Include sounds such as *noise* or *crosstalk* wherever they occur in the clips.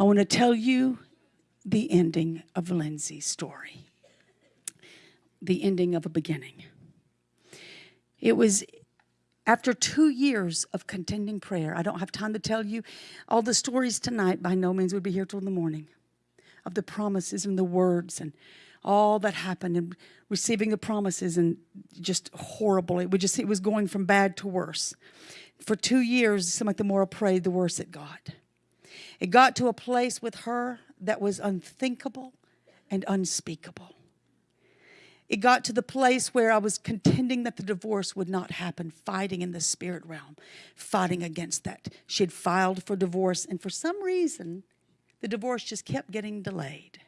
I want to tell you the ending of Lindsay's story, the ending of a beginning. It was after two years of contending prayer. I don't have time to tell you all the stories tonight. By no means would be here till the morning of the promises and the words and all that happened and receiving the promises and just horrible. It would just it was going from bad to worse. For two years, it seemed like the more I prayed, the worse it got. It got to a place with her that was unthinkable and unspeakable. It got to the place where I was contending that the divorce would not happen, fighting in the spirit realm, fighting against that. She had filed for divorce, and for some reason, the divorce just kept getting delayed.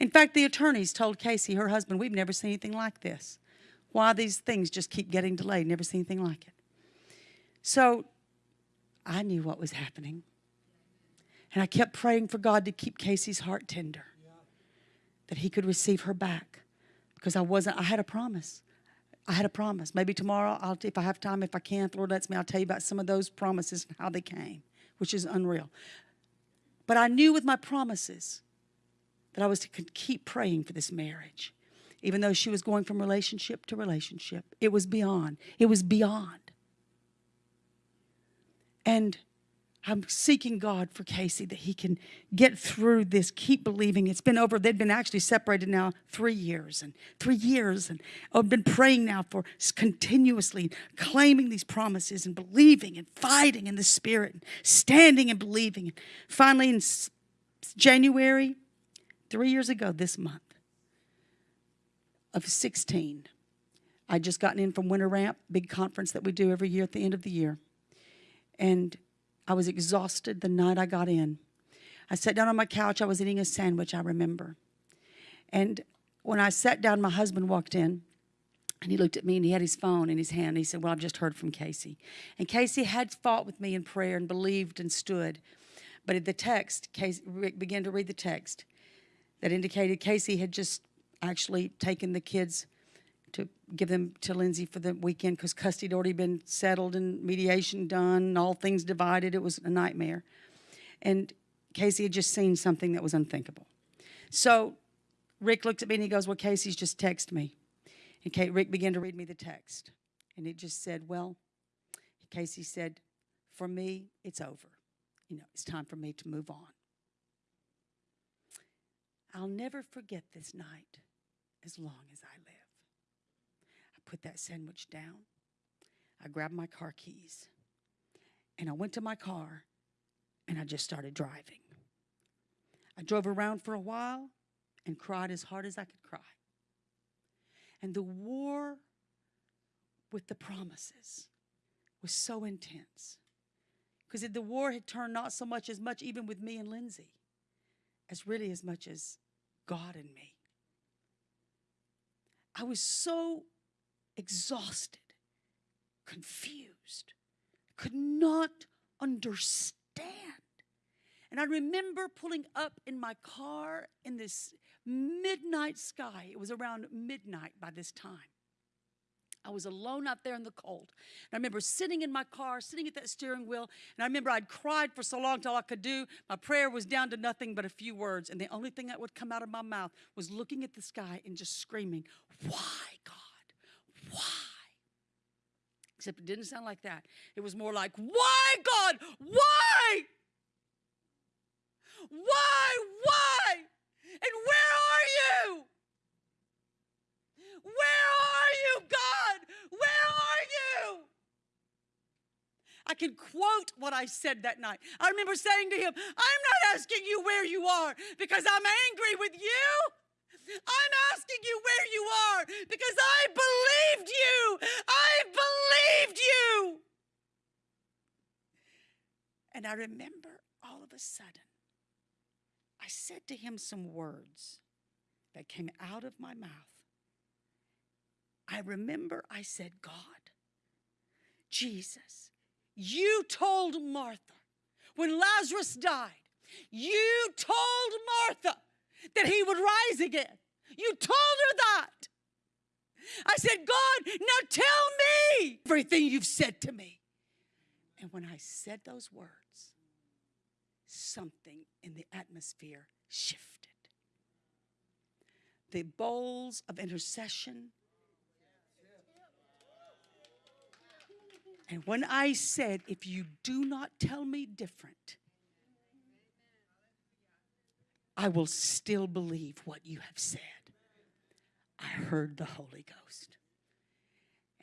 In fact, the attorneys told Casey, her husband, we've never seen anything like this. Why these things just keep getting delayed, never seen anything like it. So I knew what was happening. And I kept praying for God to keep Casey's heart tender, that he could receive her back. Because I wasn't, I had a promise. I had a promise. Maybe tomorrow, I'll, if I have time, if I can, if the Lord lets me, I'll tell you about some of those promises and how they came, which is unreal. But I knew with my promises that I was to keep praying for this marriage. Even though she was going from relationship to relationship, it was beyond. It was beyond. And I'm seeking God for Casey that he can get through this, keep believing. It's been over, they've been actually separated now three years and three years. And I've been praying now for continuously claiming these promises and believing and fighting in the spirit, and standing and believing. Finally, in January, three years ago this month of 16, I just gotten in from Winter Ramp, big conference that we do every year at the end of the year. And I was exhausted the night I got in. I sat down on my couch. I was eating a sandwich, I remember. And when I sat down, my husband walked in and he looked at me and he had his phone in his hand. And he said, Well, I've just heard from Casey. And Casey had fought with me in prayer and believed and stood. But at the text, Casey, began to read the text that indicated Casey had just actually taken the kids to give them to Lindsay for the weekend because custody had already been settled and mediation done and all things divided. It was a nightmare. And Casey had just seen something that was unthinkable. So Rick looked at me and he goes, Well, Casey's just texted me. And Kate, Rick began to read me the text. And it just said, Well, Casey said, For me, it's over. You know, it's time for me to move on. I'll never forget this night as long as I live put that sandwich down. I grabbed my car keys and I went to my car and I just started driving. I drove around for a while and cried as hard as I could cry. And the war with the promises was so intense because the war had turned not so much as much even with me and Lindsay as really as much as God and me. I was so exhausted, confused, could not understand. And I remember pulling up in my car in this midnight sky. It was around midnight by this time. I was alone out there in the cold. And I remember sitting in my car, sitting at that steering wheel, and I remember I'd cried for so long till I could do. My prayer was down to nothing but a few words, and the only thing that would come out of my mouth was looking at the sky and just screaming, Why, God? Why? Except it didn't sound like that. It was more like, Why, God? Why? Why? Why? And where are you? Where are you, God? Where are you? I can quote what I said that night. I remember saying to him, I'm not asking you where you are because I'm angry with you. I'm asking you where you are because I believed you. I believed you. And I remember all of a sudden, I said to him some words that came out of my mouth. I remember I said, God, Jesus, you told Martha when Lazarus died, you told Martha that he would rise again. You told her that. I said, God, now tell me everything you've said to me. And when I said those words, something in the atmosphere shifted. The bowls of intercession. And when I said, if you do not tell me different, I will still believe what you have said. I heard the Holy Ghost.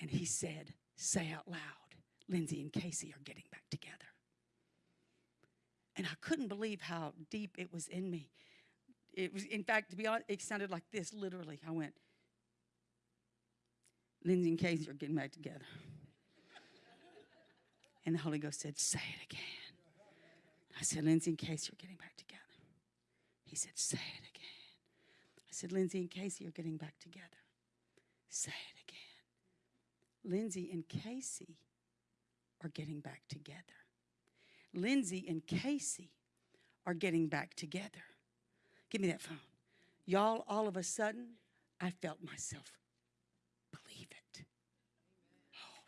And he said, Say out loud, Lindsay and Casey are getting back together. And I couldn't believe how deep it was in me. It was, in fact, to be honest, it sounded like this literally. I went, Lindsay and Casey are getting back together. and the Holy Ghost said, Say it again. I said, Lindsay and Casey are getting back together. He said, Say it again. I said, Lindsay and Casey are getting back together. Say it again. Lindsay and Casey are getting back together. Lindsay and Casey are getting back together. Give me that phone. Y'all, all of a sudden, I felt myself believe it. Oh,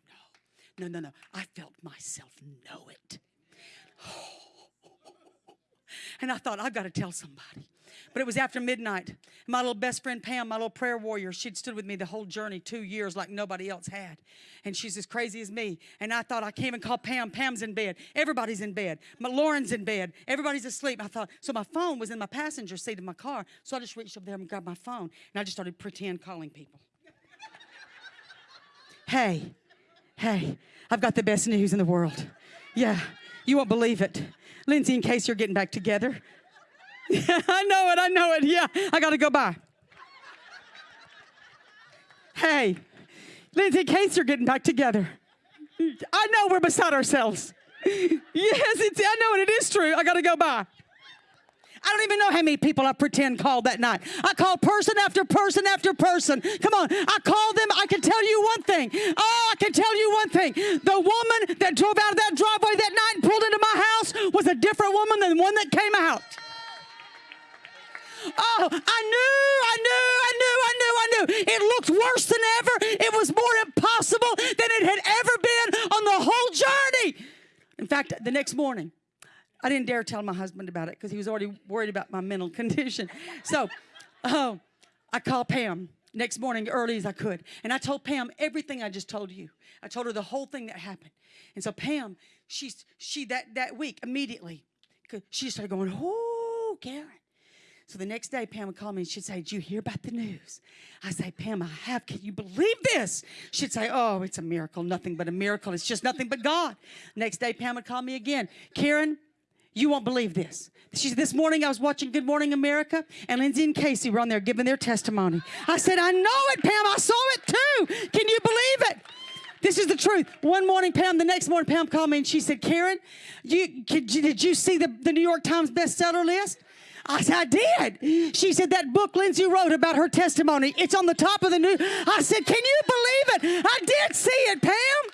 no. No, no, no. I felt myself know it. Oh. And I thought, I've got to tell somebody. But it was after midnight. My little best friend Pam, my little prayer warrior, she'd stood with me the whole journey, two years like nobody else had. And she's as crazy as me. And I thought I came and called Pam. Pam's in bed. Everybody's in bed. My Lauren's in bed. Everybody's asleep. I thought, so my phone was in my passenger seat of my car. So I just reached up there and grabbed my phone. And I just started pretend calling people. *laughs* hey, hey, I've got the best news in the world. Yeah, you won't believe it. Lindsay, and Casey are getting back together. *laughs* I know it, I know it. Yeah, I got to go by. Hey, Lindsay, and Casey are getting back together. I know we're beside ourselves. Yes, it's, I know it, it is true. I got to go by. I don't even know how many people I pretend called that night. I called person after person after person. Come on, I called them. I can tell you one thing. Oh, I can tell you one thing. Different woman than the one that came out. Oh, I knew, I knew, I knew, I knew, I knew. It looked worse than ever. It was more impossible than it had ever been on the whole journey. In fact, the next morning, I didn't dare tell my husband about it because he was already worried about my mental *laughs* condition. So uh, I called Pam next morning early as I could. And I told Pam everything I just told you. I told her the whole thing that happened. And so Pam, she's she that that week immediately, she started going, oh, Karen. So the next day, Pam would call me and she'd say, Did you hear about the news? I say, Pam, I have. Can you believe this? She'd say, Oh, it's a miracle, nothing but a miracle. It's just nothing but God. Next day, Pam would call me again. Karen, you won't believe this. She said, This morning I was watching Good Morning America, and Lindsay and Casey were on there giving their testimony. I said, I know it, Pam. I saw it too. Can you believe it? This is the truth. One morning, Pam, the next morning, Pam called me and she said, Karen, you, did you see the, the New York Times bestseller list? I said, I did. She said, that book Lindsay wrote about her testimony, it's on the top of the news. I said, Can you believe it? I did see it, Pam.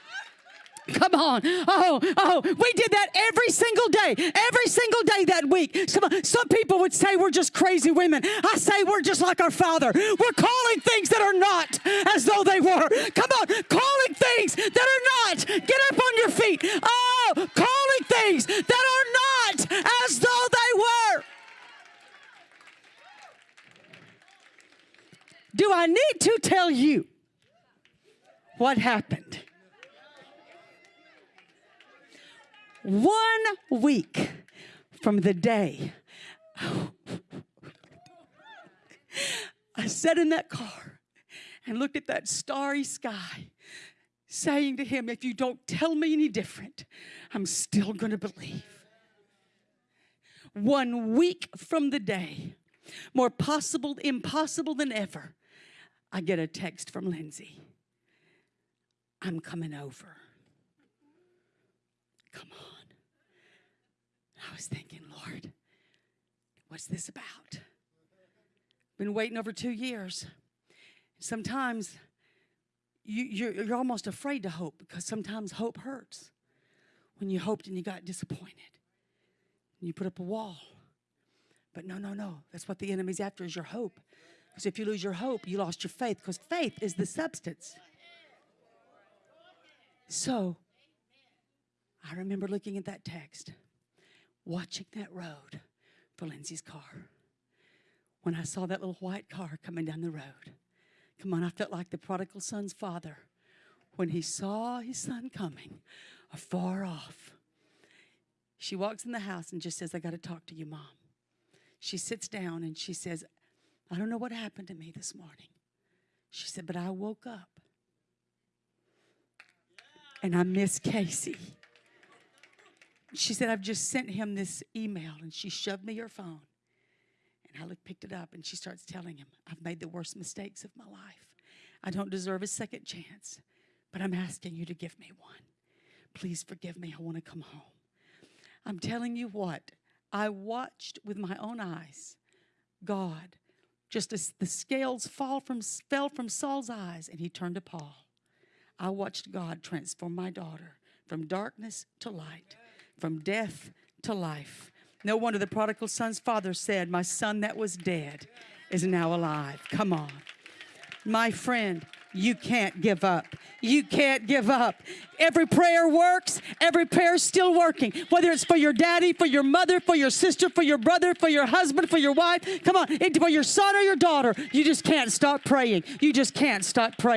Come on. Oh, oh, we did that every single day, every single day that week. Some, some people would say we're just crazy women. I say we're just like our Father. We're calling things that are not as though they were. Come on, calling things that are not. Get up on your feet. Oh, calling things that are not as though they were. Do I need to tell you what happened? One week from the day I sat in that car and looked at that starry sky, saying to him, If you don't tell me any different, I'm still going to believe. One week from the day, more possible, impossible than ever, I get a text from Lindsay. I'm coming over. Come on. I was thinking, Lord, what's this about? Been waiting over two years. Sometimes you, you're, you're almost afraid to hope because sometimes hope hurts. When you hoped and you got disappointed, and you put up a wall. But no, no, no. That's what the enemy's after is your hope. Because if you lose your hope, you lost your faith. Because faith is the substance. So I remember looking at that text watching that road for Lindsay's car. When I saw that little white car coming down the road, come on, I felt like the prodigal son's father when he saw his son coming afar off. She walks in the house and just says, I got to talk to you, mom. She sits down and she says, I don't know what happened to me this morning. She said, but I woke up and I miss Casey. She said, I've just sent him this email and she shoved me her phone. And I picked it up and she starts telling him, I've made the worst mistakes of my life. I don't deserve a second chance, but I'm asking you to give me one. Please forgive me. I want to come home. I'm telling you what, I watched with my own eyes God, just as the scales fall from, fell from Saul's eyes and he turned to Paul. I watched God transform my daughter from darkness to light, from death to life. No wonder the prodigal son's father said, My son that was dead is now alive. Come on. My friend, you can't give up. You can't give up. Every prayer works. Every prayer is still working. Whether it's for your daddy, for your mother, for your sister, for your brother, for your husband, for your wife. Come on, for your son or your daughter. You just can't stop praying. You just can't stop praying.